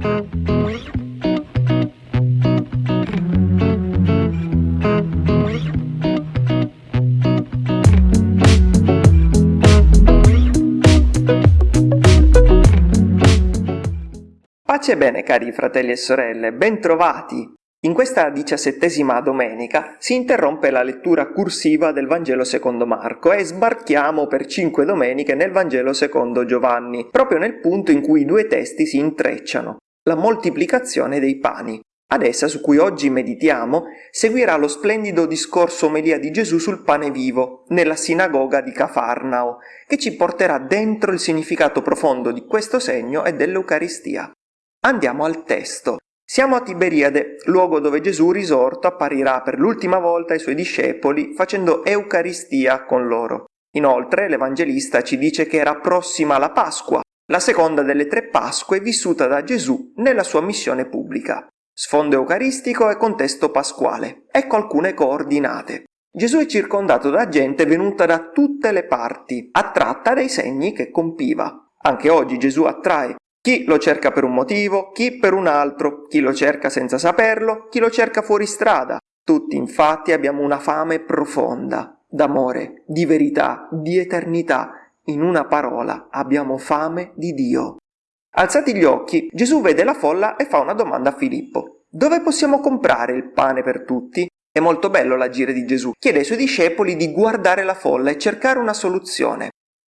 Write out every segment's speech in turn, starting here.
Pace e bene cari fratelli e sorelle, bentrovati! In questa diciassettesima domenica si interrompe la lettura cursiva del Vangelo secondo Marco e sbarchiamo per cinque domeniche nel Vangelo secondo Giovanni, proprio nel punto in cui i due testi si intrecciano, la moltiplicazione dei pani. Ad essa, su cui oggi meditiamo, seguirà lo splendido discorso omelia di Gesù sul pane vivo, nella sinagoga di Cafarnao, che ci porterà dentro il significato profondo di questo segno e dell'Eucaristia. Andiamo al testo. Siamo a Tiberiade, luogo dove Gesù risorto apparirà per l'ultima volta ai suoi discepoli facendo Eucaristia con loro. Inoltre l'Evangelista ci dice che era prossima la Pasqua, la seconda delle tre Pasque vissuta da Gesù nella sua missione pubblica. Sfondo eucaristico e contesto pasquale. Ecco alcune coordinate. Gesù è circondato da gente venuta da tutte le parti, attratta dai segni che compiva. Anche oggi Gesù attrae chi lo cerca per un motivo, chi per un altro, chi lo cerca senza saperlo, chi lo cerca fuori strada. Tutti infatti abbiamo una fame profonda, d'amore, di verità, di eternità. In una parola, abbiamo fame di Dio. Alzati gli occhi, Gesù vede la folla e fa una domanda a Filippo. Dove possiamo comprare il pane per tutti? È molto bello l'agire di Gesù. Chiede ai suoi discepoli di guardare la folla e cercare una soluzione.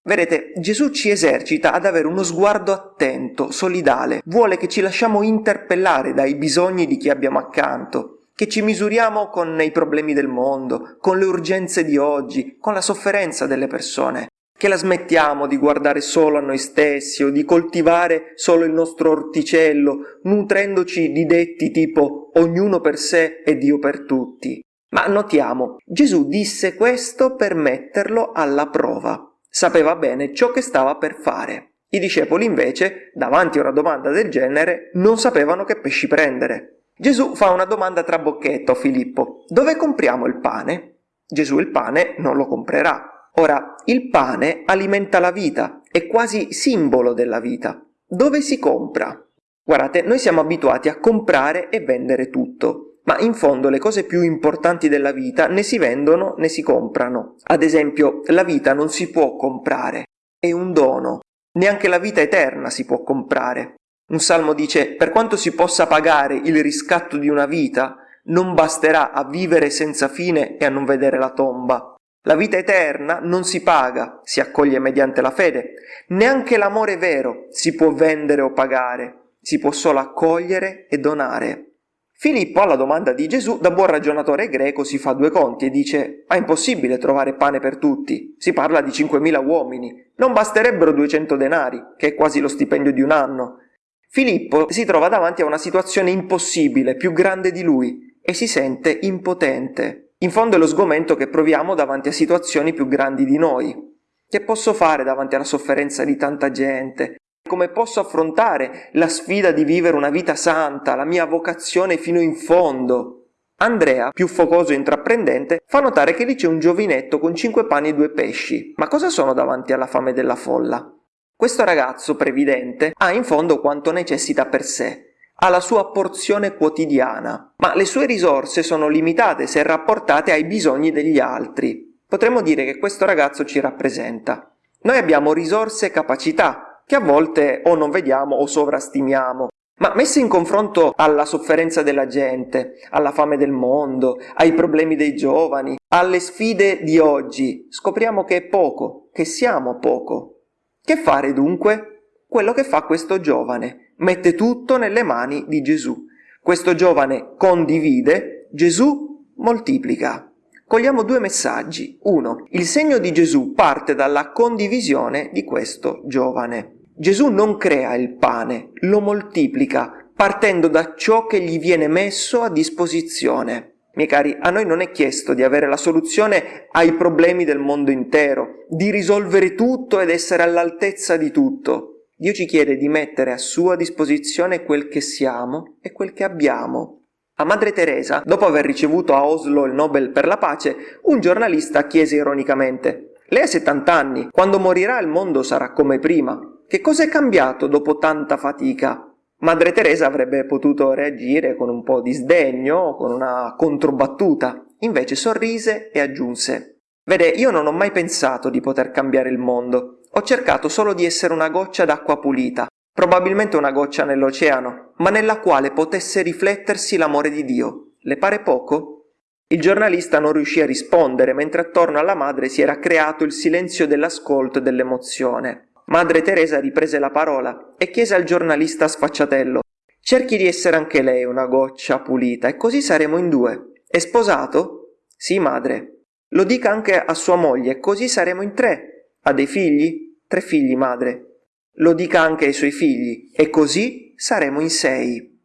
Vedete, Gesù ci esercita ad avere uno sguardo attento, solidale, vuole che ci lasciamo interpellare dai bisogni di chi abbiamo accanto, che ci misuriamo con i problemi del mondo, con le urgenze di oggi, con la sofferenza delle persone, che la smettiamo di guardare solo a noi stessi o di coltivare solo il nostro orticello, nutrendoci di detti tipo ognuno per sé e Dio per tutti. Ma notiamo, Gesù disse questo per metterlo alla prova sapeva bene ciò che stava per fare. I discepoli invece, davanti a una domanda del genere, non sapevano che pesci prendere. Gesù fa una domanda tra bocchetto a Filippo. Dove compriamo il pane? Gesù il pane non lo comprerà. Ora, il pane alimenta la vita, è quasi simbolo della vita. Dove si compra? Guardate, noi siamo abituati a comprare e vendere tutto ma in fondo le cose più importanti della vita né si vendono né si comprano. Ad esempio, la vita non si può comprare, è un dono. Neanche la vita eterna si può comprare. Un salmo dice, per quanto si possa pagare il riscatto di una vita, non basterà a vivere senza fine e a non vedere la tomba. La vita eterna non si paga, si accoglie mediante la fede. Neanche l'amore vero si può vendere o pagare, si può solo accogliere e donare. Filippo alla domanda di Gesù, da buon ragionatore greco, si fa due conti e dice «Ma è impossibile trovare pane per tutti, si parla di 5.000 uomini, non basterebbero 200 denari, che è quasi lo stipendio di un anno». Filippo si trova davanti a una situazione impossibile, più grande di lui, e si sente impotente. In fondo è lo sgomento che proviamo davanti a situazioni più grandi di noi. Che posso fare davanti alla sofferenza di tanta gente, come posso affrontare la sfida di vivere una vita santa, la mia vocazione fino in fondo? Andrea, più focoso e intraprendente, fa notare che lì c'è un giovinetto con cinque pani e due pesci. Ma cosa sono davanti alla fame della folla? Questo ragazzo previdente ha in fondo quanto necessita per sé, ha la sua porzione quotidiana, ma le sue risorse sono limitate se rapportate ai bisogni degli altri. Potremmo dire che questo ragazzo ci rappresenta. Noi abbiamo risorse e capacità, che a volte o non vediamo o sovrastimiamo. Ma messe in confronto alla sofferenza della gente, alla fame del mondo, ai problemi dei giovani, alle sfide di oggi, scopriamo che è poco, che siamo poco. Che fare dunque? Quello che fa questo giovane, mette tutto nelle mani di Gesù. Questo giovane condivide, Gesù moltiplica. Cogliamo due messaggi. Uno, il segno di Gesù parte dalla condivisione di questo giovane. Gesù non crea il pane, lo moltiplica, partendo da ciò che gli viene messo a disposizione. Miei cari, a noi non è chiesto di avere la soluzione ai problemi del mondo intero, di risolvere tutto ed essere all'altezza di tutto. Dio ci chiede di mettere a sua disposizione quel che siamo e quel che abbiamo. A Madre Teresa, dopo aver ricevuto a Oslo il Nobel per la pace, un giornalista chiese ironicamente Lei ha 70 anni, quando morirà il mondo sarà come prima. Che cosa è cambiato dopo tanta fatica? Madre Teresa avrebbe potuto reagire con un po' di sdegno, con una controbattuta, invece sorrise e aggiunse Vede, io non ho mai pensato di poter cambiare il mondo, ho cercato solo di essere una goccia d'acqua pulita, probabilmente una goccia nell'oceano, ma nella quale potesse riflettersi l'amore di Dio. Le pare poco? Il giornalista non riuscì a rispondere, mentre attorno alla madre si era creato il silenzio dell'ascolto e dell'emozione. Madre Teresa riprese la parola e chiese al giornalista sfacciatello Cerchi di essere anche lei una goccia pulita e così saremo in due. È sposato? Sì, madre. Lo dica anche a sua moglie, così saremo in tre. Ha dei figli? Tre figli, madre. Lo dica anche ai suoi figli, e così saremo in sei.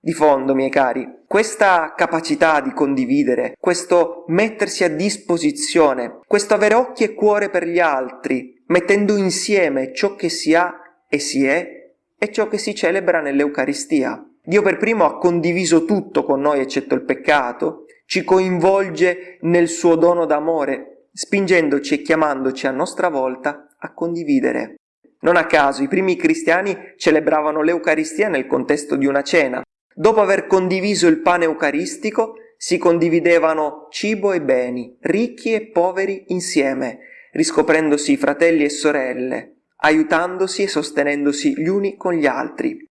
Di fondo, miei cari, questa capacità di condividere, questo mettersi a disposizione, questo avere occhi e cuore per gli altri, mettendo insieme ciò che si ha e si è e ciò che si celebra nell'Eucaristia. Dio per primo ha condiviso tutto con noi eccetto il peccato, ci coinvolge nel suo dono d'amore, spingendoci e chiamandoci a nostra volta a condividere. Non a caso i primi cristiani celebravano l'Eucaristia nel contesto di una cena. Dopo aver condiviso il pane eucaristico, si condividevano cibo e beni, ricchi e poveri insieme, riscoprendosi fratelli e sorelle, aiutandosi e sostenendosi gli uni con gli altri.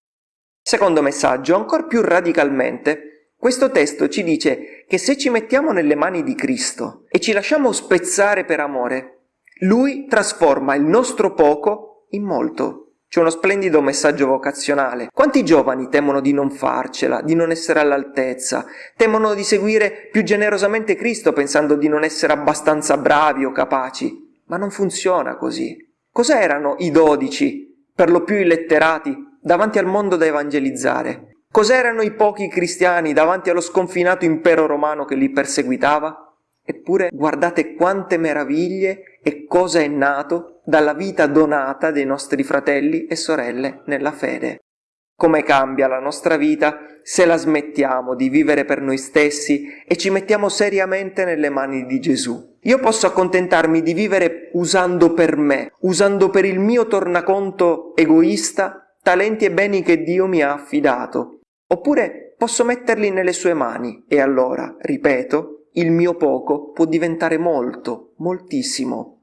Secondo messaggio, ancora più radicalmente, questo testo ci dice che se ci mettiamo nelle mani di Cristo e ci lasciamo spezzare per amore, Lui trasforma il nostro poco in molto. C'è uno splendido messaggio vocazionale. Quanti giovani temono di non farcela, di non essere all'altezza, temono di seguire più generosamente Cristo pensando di non essere abbastanza bravi o capaci? Ma non funziona così. Cos'erano i dodici, per lo più illetterati, davanti al mondo da evangelizzare? Cos'erano i pochi cristiani davanti allo sconfinato impero romano che li perseguitava? Eppure guardate quante meraviglie e cosa è nato dalla vita donata dei nostri fratelli e sorelle nella fede. Come cambia la nostra vita se la smettiamo di vivere per noi stessi e ci mettiamo seriamente nelle mani di Gesù. Io posso accontentarmi di vivere usando per me, usando per il mio tornaconto egoista talenti e beni che Dio mi ha affidato. Oppure posso metterli nelle sue mani e allora, ripeto, il mio poco può diventare molto, moltissimo.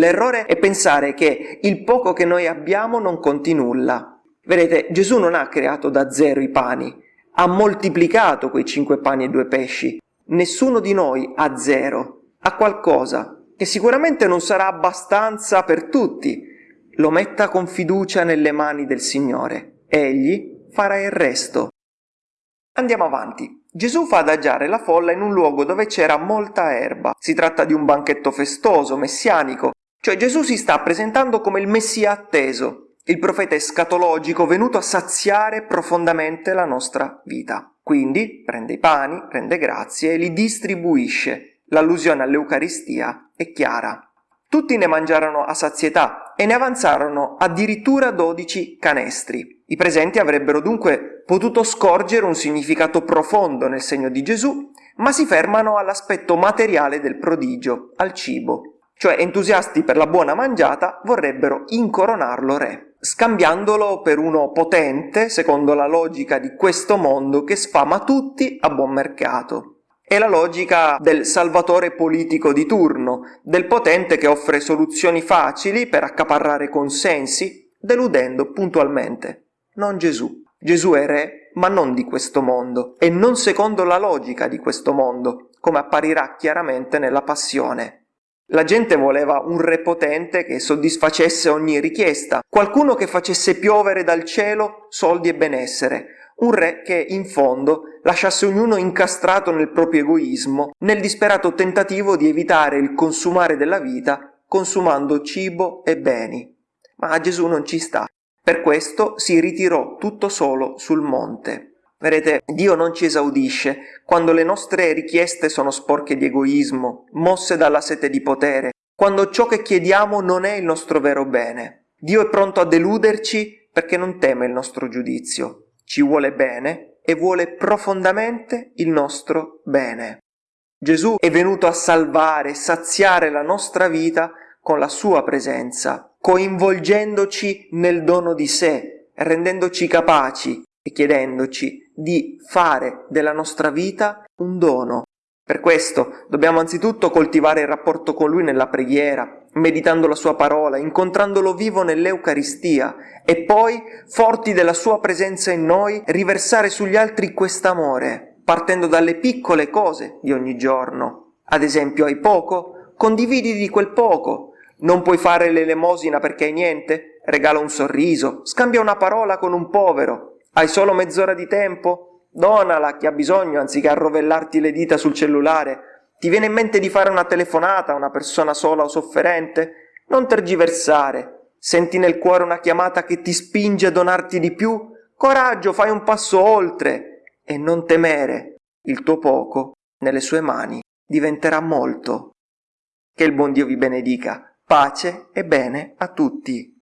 L'errore è pensare che il poco che noi abbiamo non conti nulla, Vedete, Gesù non ha creato da zero i pani, ha moltiplicato quei cinque pani e due pesci. Nessuno di noi ha zero, ha qualcosa che sicuramente non sarà abbastanza per tutti. Lo metta con fiducia nelle mani del Signore. Egli farà il resto. Andiamo avanti. Gesù fa adagiare la folla in un luogo dove c'era molta erba. Si tratta di un banchetto festoso, messianico, cioè Gesù si sta presentando come il Messia atteso, il profeta escatologico venuto a saziare profondamente la nostra vita. Quindi prende i pani, rende grazie e li distribuisce. L'allusione all'Eucaristia è chiara. Tutti ne mangiarono a sazietà e ne avanzarono addirittura dodici canestri. I presenti avrebbero dunque potuto scorgere un significato profondo nel segno di Gesù, ma si fermano all'aspetto materiale del prodigio, al cibo. Cioè entusiasti per la buona mangiata vorrebbero incoronarlo re scambiandolo per uno potente, secondo la logica di questo mondo, che sfama tutti a buon mercato. È la logica del salvatore politico di turno, del potente che offre soluzioni facili per accaparrare consensi, deludendo puntualmente. Non Gesù. Gesù è re, ma non di questo mondo, e non secondo la logica di questo mondo, come apparirà chiaramente nella passione. La gente voleva un re potente che soddisfacesse ogni richiesta, qualcuno che facesse piovere dal cielo soldi e benessere, un re che, in fondo, lasciasse ognuno incastrato nel proprio egoismo, nel disperato tentativo di evitare il consumare della vita consumando cibo e beni. Ma Gesù non ci sta. Per questo si ritirò tutto solo sul monte. Vedete, Dio non ci esaudisce quando le nostre richieste sono sporche di egoismo, mosse dalla sete di potere, quando ciò che chiediamo non è il nostro vero bene. Dio è pronto a deluderci perché non teme il nostro giudizio, ci vuole bene e vuole profondamente il nostro bene. Gesù è venuto a salvare, saziare la nostra vita con la sua presenza, coinvolgendoci nel dono di sé, rendendoci capaci e chiedendoci di fare della nostra vita un dono. Per questo dobbiamo anzitutto coltivare il rapporto con Lui nella preghiera, meditando la Sua parola, incontrandolo vivo nell'Eucaristia e poi, forti della Sua presenza in noi, riversare sugli altri quest'amore, partendo dalle piccole cose di ogni giorno. Ad esempio, hai poco? Condividi di quel poco. Non puoi fare l'elemosina perché hai niente? Regala un sorriso, scambia una parola con un povero. Hai solo mezz'ora di tempo? Donala a chi ha bisogno anziché arrovellarti le dita sul cellulare. Ti viene in mente di fare una telefonata a una persona sola o sofferente? Non tergiversare. Senti nel cuore una chiamata che ti spinge a donarti di più? Coraggio, fai un passo oltre e non temere. Il tuo poco, nelle sue mani, diventerà molto. Che il buon Dio vi benedica. Pace e bene a tutti.